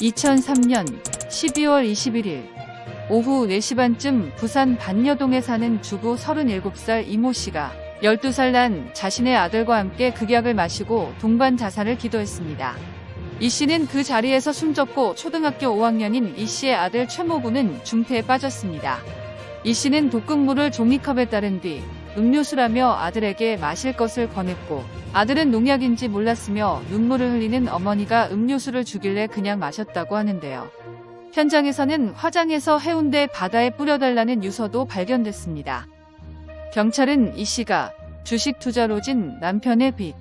2003년 12월 21일 오후 4시 반쯤 부산 반여동에 사는 주부 37살 이모 씨가 12살 난 자신의 아들과 함께 극약을 마시고 동반 자살을 기도했습니다. 이 씨는 그 자리에서 숨졌고 초등학교 5학년인 이 씨의 아들 최모부는 중태에 빠졌습니다. 이 씨는 독극물을 종이컵에 따른 뒤 음료수라며 아들에게 마실 것을 권했고 아들은 농약인지 몰랐으며 눈물을 흘리는 어머니가 음료수를 주길래 그냥 마셨다고 하는데요. 현장에서는 화장해서 해운대 바다에 뿌려달라는 유서도 발견됐습니다. 경찰은 이 씨가 주식 투자로 진 남편의 빚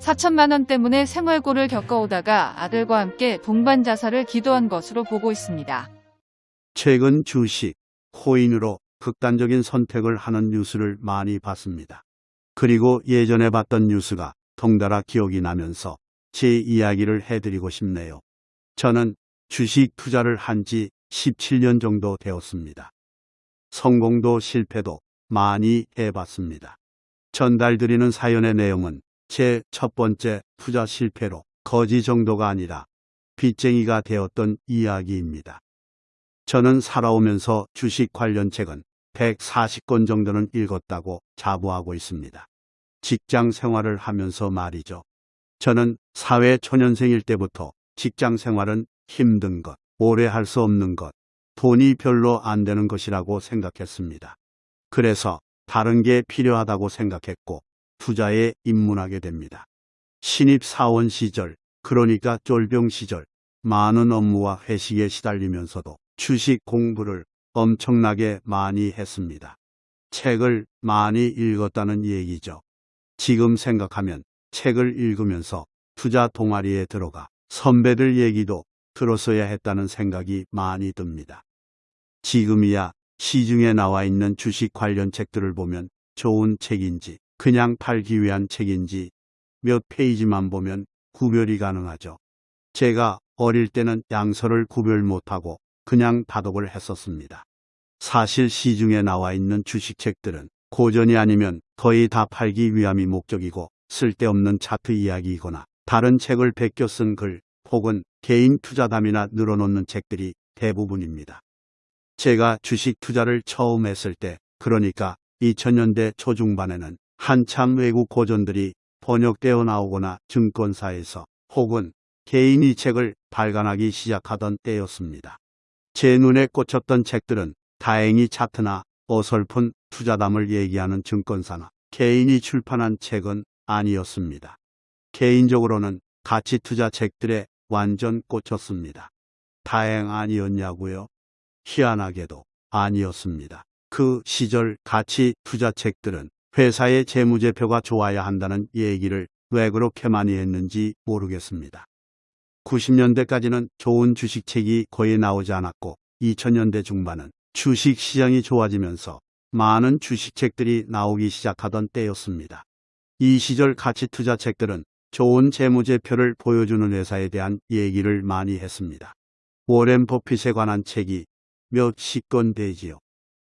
4천만 원 때문에 생활고를 겪어오다가 아들과 함께 동반 자살을 기도한 것으로 보고 있습니다. 최근 주식, 코인으로 극단적인 선택을 하는 뉴스를 많이 봤습니다. 그리고 예전에 봤던 뉴스가 덩달아 기억이 나면서 제 이야기를 해드리고 싶네요. 저는 주식 투자를 한 지 17년 정도 되었습니다. 성공도 실패도 많이 해봤습니다. 전달드리는 사연의 내용은 제 첫 번째 투자 실패로 거지 정도가 아니라 빚쟁이가 되었던 이야기입니다. 저는 살아오면서 주식 관련 책은 140권 정도는 읽었다고 자부하고 있습니다. 직장 생활을 하면서 말이죠. 저는 사회 초년생일 때부터 직장 생활은 힘든 것, 오래 할 수 없는 것, 돈이 별로 안 되는 것이라고 생각했습니다. 그래서 다른 게 필요하다고 생각했고 투자에 입문하게 됩니다. 신입 사원 시절, 그러니까 쫄병 시절, 많은 업무와 회식에 시달리면서도 주식 공부를 엄청나게 많이 했습니다. 책을 많이 읽었다는 얘기죠. 지금 생각하면 책을 읽으면서 투자 동아리에 들어가 선배들 얘기도 들었어야 했다는 생각이 많이 듭니다. 지금이야 시중에 나와 있는 주식 관련 책들을 보면 좋은 책인지 그냥 팔기 위한 책인지 몇 페이지만 보면 구별이 가능하죠. 제가 어릴 때는 양서를 구별 못하고 그냥 다독을 했었습니다. 사실 시중에 나와 있는 주식책들은 고전이 아니면 거의 다 팔기 위함이 목적이고 쓸데없는 차트 이야기이거나 다른 책을 베껴 쓴 글 혹은 개인 투자담이나 늘어놓는 책들이 대부분입니다. 제가 주식 투자를 처음 했을 때 그러니까 2000년대 초중반에는 한참 외국 고전들이 번역되어 나오거나 증권사에서 혹은 개인이 책을 발간하기 시작하던 때였습니다. 제 눈에 꽂혔던 책들은 다행히 차트나 어설픈 투자담을 얘기하는 증권사나 개인이 출판한 책은 아니었습니다. 개인적으로는 가치 투자 책들에 완전 꽂혔습니다. 다행 아니었냐고요? 희한하게도 아니었습니다. 그 시절 가치 투자 책들은 회사의 재무제표가 좋아야 한다는 얘기를 왜 그렇게 많이 했는지 모르겠습니다. 90년대까지는 좋은 주식책이 거의 나오지 않았고 2000년대 중반은 주식 시장이 좋아지면서 많은 주식책들이 나오기 시작하던 때였습니다. 이 시절 가치 투자 책들은 좋은 재무제표를 보여주는 회사에 대한 얘기를 많이 했습니다. 워렌 버핏에 관한 책이 몇십 권 되지요.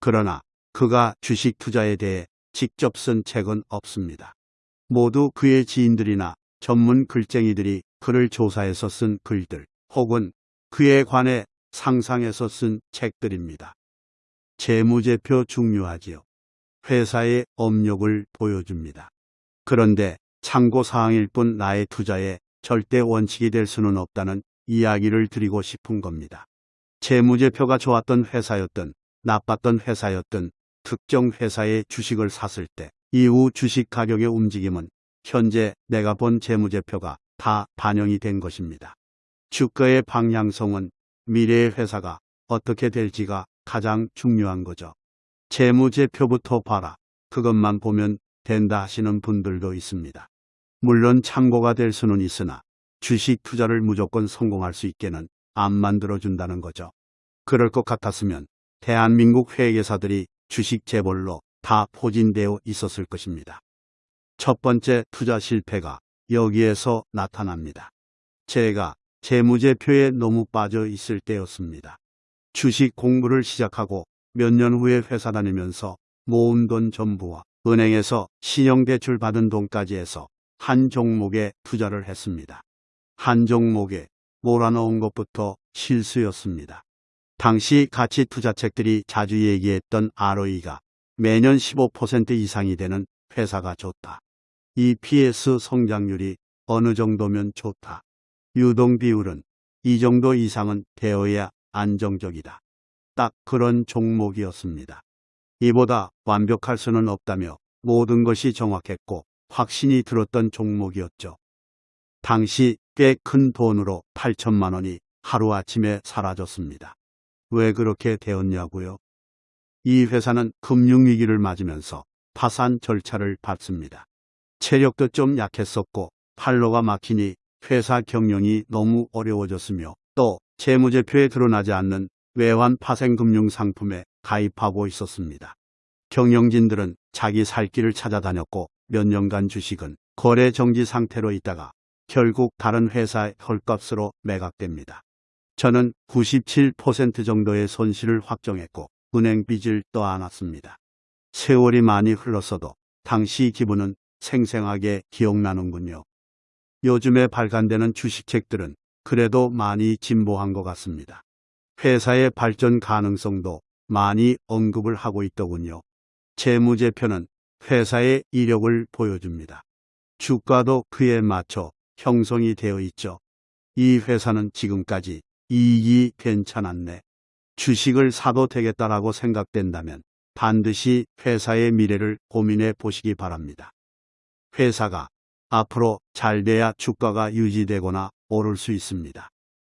그러나 그가 주식 투자에 대해 직접 쓴 책은 없습니다. 모두 그의 지인들이나 전문 글쟁이들이 그를 조사해서 쓴 글들 혹은 그에 관해 상상해서 쓴 책들입니다. 재무제표 중요하지요. 회사의 업력을 보여줍니다. 그런데 참고사항일 뿐 나의 투자에 절대 원칙이 될 수는 없다는 이야기를 드리고 싶은 겁니다. 재무제표가 좋았던 회사였든 나빴던 회사였든 특정 회사의 주식을 샀을 때 이후 주식 가격의 움직임은 현재 내가 본 재무제표가 다 반영이 된 것입니다. 주가의 방향성은 미래의 회사가 어떻게 될지가 가장 중요한 거죠. 재무제표부터 봐라. 그것만 보면 된다 하시는 분들도 있습니다. 물론 참고가 될 수는 있으나 주식 투자를 무조건 성공할 수 있게는 안 만들어준다는 거죠. 그럴 것 같았으면 대한민국 회계사들이 주식 재벌로 다 포진되어 있었을 것입니다. 첫 번째 투자 실패가 여기에서 나타납니다. 제가 재무제표에 너무 빠져 있을 때였습니다. 주식 공부를 시작하고 몇 년 후에 회사 다니면서 모은 돈 전부와 은행에서 신용대출 받은 돈까지 해서 한 종목에 투자를 했습니다. 한 종목에 몰아넣은 것부터 실수였습니다. 당시 가치 투자책들이 자주 얘기했던 ROE가 매년 15% 이상이 되는 회사가 좋다. EPS 성장률이 어느 정도면 좋다. 유동 비율은 이 정도 이상은 되어야 안정적이다. 딱 그런 종목이었습니다. 이보다 완벽할 수는 없다며 모든 것이 정확했고 확신이 들었던 종목이었죠. 당시 꽤 큰 돈으로 8천만 원이 하루아침에 사라졌습니다. 왜 그렇게 되었냐고요? 이 회사는 금융위기를 맞으면서 파산 절차를 밟습니다. 체력도 좀 약했었고 팔로가 막히니 회사 경영이 너무 어려워졌으며 또 재무제표에 드러나지 않는 외환 파생금융 상품에 가입하고 있었습니다. 경영진들은 자기 살 길을 찾아다녔고 몇 년간 주식은 거래 정지 상태로 있다가 결국 다른 회사의 헐값으로 매각됩니다. 저는 97% 정도의 손실을 확정했고 은행 빚을 떠안았습니다. 세월이 많이 흘렀어도 당시 기분은 생생하게 기억나는군요. 요즘에 발간되는 주식책들은 그래도 많이 진보한 것 같습니다. 회사의 발전 가능성도 많이 언급을 하고 있더군요. 재무제표는 회사의 이력을 보여줍니다. 주가도 그에 맞춰 형성이 되어 있죠. 이 회사는 지금까지 이익이 괜찮았네. 주식을 사도 되겠다라고 생각된다면 반드시 회사의 미래를 고민해 보시기 바랍니다. 회사가 앞으로 잘 돼야 주가가 유지되거나 오를 수 있습니다.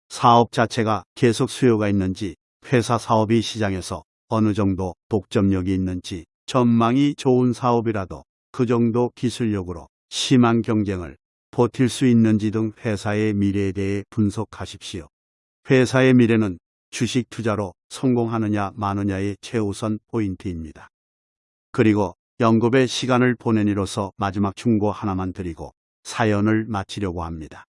사업 자체가 계속 수요가 있는지, 회사 사업이 시장에서 어느 정도 독점력이 있는지, 전망이 좋은 사업이라도 그 정도 기술력으로 심한 경쟁을 버틸 수 있는지 등 회사의 미래에 대해 분석하십시오. 회사의 미래는 주식 투자로 성공하느냐 마느냐의 최우선 포인트입니다. 그리고 연급의 시간을 보낸 이로서 마지막 충고 하나만 드리고 사연을 마치려고 합니다.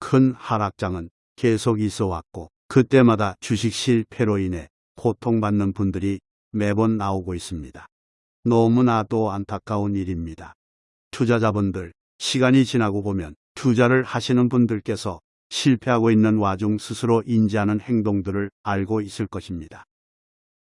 큰 하락장은 계속 있어 왔고 그때마다 주식 실패로 인해 고통받는 분들이 매번 나오고 있습니다. 너무나도 안타까운 일입니다. 투자자분들, 시간이 지나고 보면 투자를 하시는 분들께서 실패하고 있는 와중 스스로 인지하는 행동들을 알고 있을 것입니다.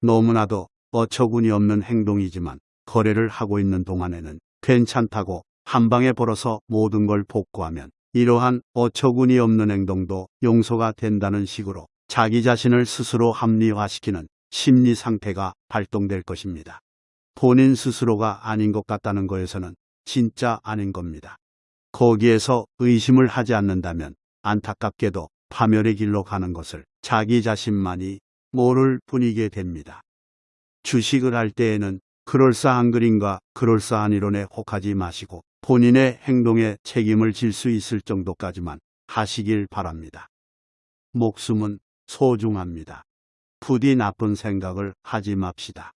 너무나도 어처구니 없는 행동이지만 거래를 하고 있는 동안에는 괜찮다고 한 방에 벌어서 모든 걸 복구하면 이러한 어처구니 없는 행동도 용서가 된다는 식으로 자기 자신을 스스로 합리화시키는 심리 상태가 발동될 것입니다. 본인 스스로가 아닌 것 같다는 거에서는 진짜 아닌 겁니다. 거기에서 의심을 하지 않는다면 안타깝게도 파멸의 길로 가는 것을 자기 자신만이 모를 뿐이게 됩니다. 주식을 할 때에는 그럴싸한 그림과 그럴싸한 이론에 혹하지 마시고 본인의 행동에 책임을 질 수 있을 정도까지만 하시길 바랍니다. 목숨은 소중합니다. 부디 나쁜 생각을 하지 맙시다.